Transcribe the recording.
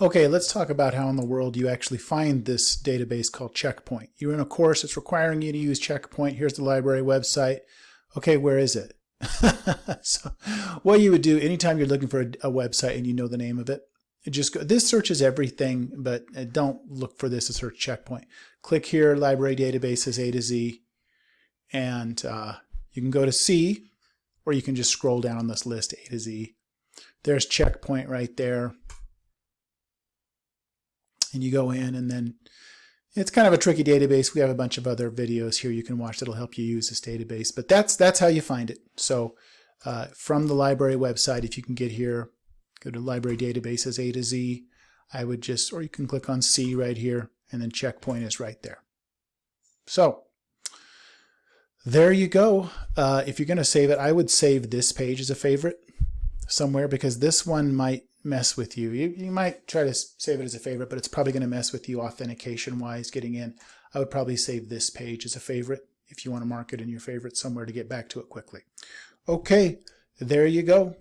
Okay, let's talk about how in the world you actually find this database called Checkpoint. You're in a course, it's requiring you to use Checkpoint. Here's the library website. Okay, where is it? so what you would do anytime you're looking for a, a, website and you know the name of it, just go, this searches everything, but uh, don't look for this to search Checkpoint. Click here, library databases A to Z, and uh, you can go to C, or you can just scroll down on this list A to Z. There's Checkpoint right there and you go in and then it's kind of a tricky database. We have a bunch of other videos here you can watch that'll help you use this database, but that's that's how you find it. So uh, from the library website, if you can get here, go to library databases A to Z. I would just, or you can click on C right here, and then checkpoint is right there. So there you go. Uh, if you're going to save it, I would save this page as a favorite somewhere because this one might mess with you. You, you might try to save it as a favorite, but it's probably going to mess with you authentication wise getting in. I would probably save this page as a favorite if you want to mark it in your favorite somewhere to get back to it quickly. Okay, there you go.